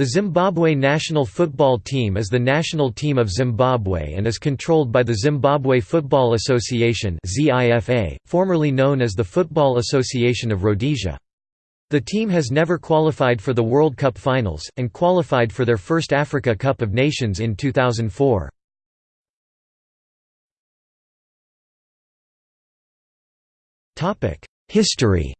The Zimbabwe national football team is the national team of Zimbabwe and is controlled by the Zimbabwe Football Association formerly known as the Football Association of Rhodesia. The team has never qualified for the World Cup finals, and qualified for their first Africa Cup of Nations in 2004. History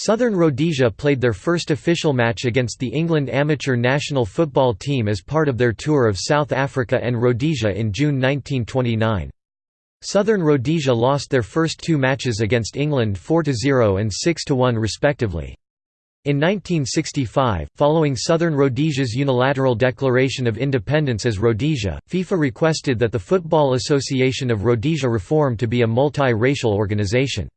Southern Rhodesia played their first official match against the England amateur national football team as part of their tour of South Africa and Rhodesia in June 1929. Southern Rhodesia lost their first two matches against England 4–0 and 6–1 respectively. In 1965, following Southern Rhodesia's unilateral declaration of independence as Rhodesia, FIFA requested that the Football Association of Rhodesia reform to be a multi-racial organization.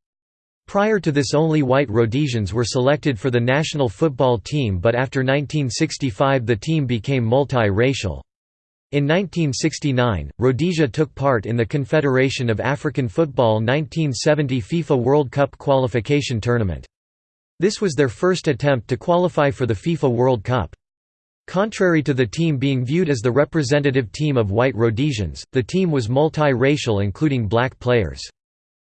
Prior to this only white Rhodesians were selected for the national football team but after 1965 the team became multi-racial. In 1969, Rhodesia took part in the Confederation of African Football 1970 FIFA World Cup qualification tournament. This was their first attempt to qualify for the FIFA World Cup. Contrary to the team being viewed as the representative team of white Rhodesians, the team was multi-racial including black players.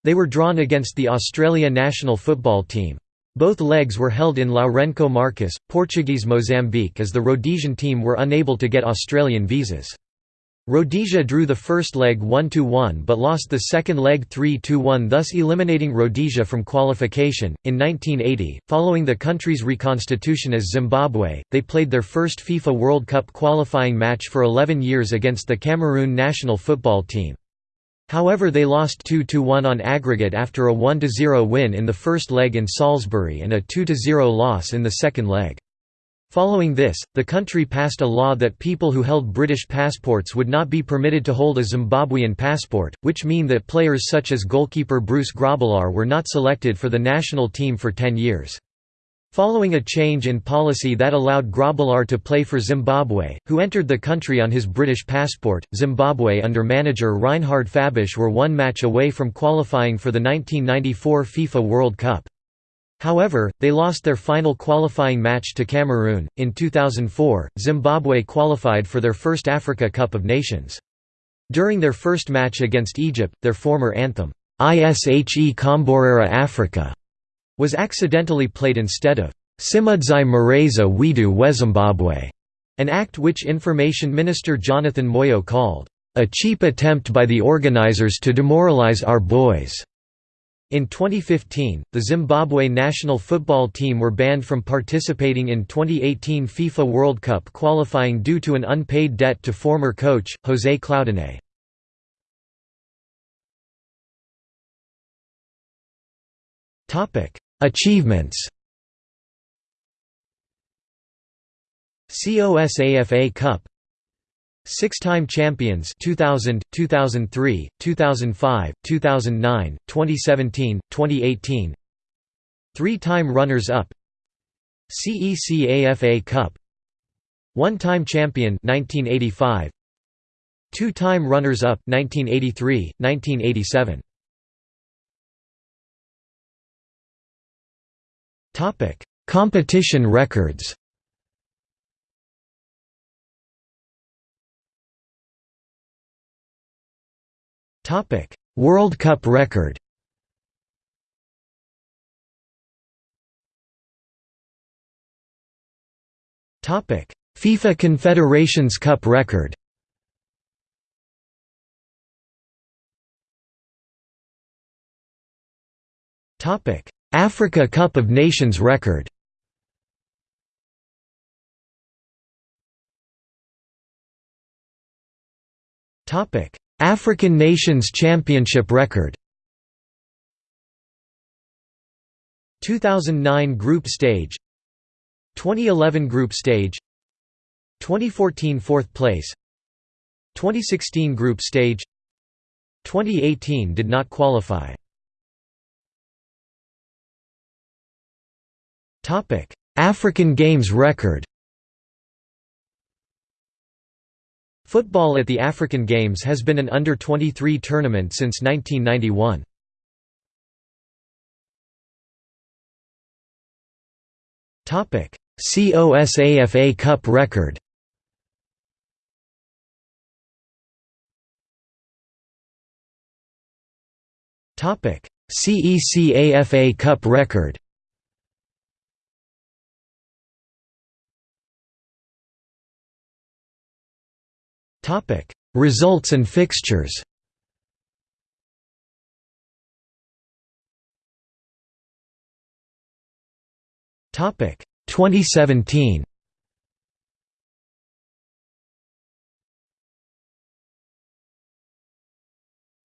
They were drawn against the Australia national football team. Both legs were held in Lourenco Marques, Portuguese Mozambique as the Rhodesian team were unable to get Australian visas. Rhodesia drew the first leg 1–1 but lost the second leg 3–1 thus eliminating Rhodesia from qualification. In 1980, following the country's reconstitution as Zimbabwe, they played their first FIFA World Cup qualifying match for 11 years against the Cameroon national football team. However they lost 2–1 on aggregate after a 1–0 win in the first leg in Salisbury and a 2–0 loss in the second leg. Following this, the country passed a law that people who held British passports would not be permitted to hold a Zimbabwean passport, which mean that players such as goalkeeper Bruce Grobbelaar were not selected for the national team for 10 years. Following a change in policy that allowed Grobbelaar to play for Zimbabwe, who entered the country on his British passport, Zimbabwe under manager Reinhard Fabisch were one match away from qualifying for the 1994 FIFA World Cup. However, they lost their final qualifying match to Cameroon. In 2004, Zimbabwe qualified for their first Africa Cup of Nations. During their first match against Egypt, their former anthem, Ishe Komborera Africa was accidentally played instead of Simudzai Mareza Widu Wezimbabwe, an act which Information Minister Jonathan Moyo called, a cheap attempt by the organizers to demoralize our boys. In 2015, the Zimbabwe national football team were banned from participating in 2018 FIFA World Cup qualifying due to an unpaid debt to former coach, José Claudinei. Achievements. COSAFA Cup. Six-time champions 2000, 2003, 2005, 2009, 2017, 2018 Three-time runners-up. CECAFA Cup. One-time champion 1985 Two-time runners-up 1983, 1987 Topic: Competition records. Topic: World Cup record. Topic: FIFA Confederations Cup record. Topic: Africa Cup of Nations record. African Nations Championship record. 2009 group stage. 2011 group stage. 2014 fourth place. 2016 group stage. 2018 did not qualify Topic: African Games record. Football at the African Games has been an under-23 tournament since 1991. Topic: COSAFA Cup record. Topic: CECAFA Cup record Topic: Results and fixtures. Topic: 2017.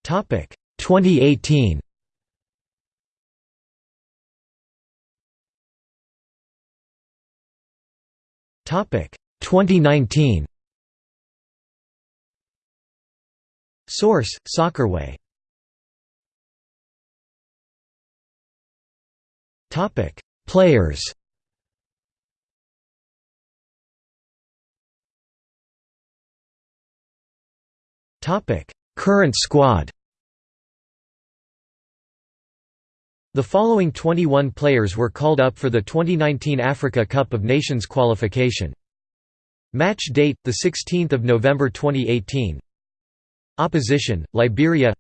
Topic: 2018. Topic: 2019. Source: Soccerway. Topic: Players. Topic: Current squad. The following 21 players were called up for the 2019 Africa Cup of Nations qualification. Match date: the 16th of November 2018. Opposition: Liberia.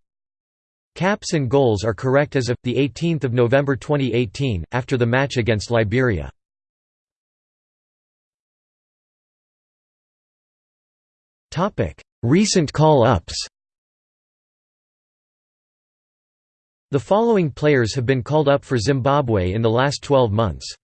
Caps and goals are correct as of the 18th of November 2018 after the match against Liberia. Recent call-ups. The following players have been called up for Zimbabwe in the last 12 months.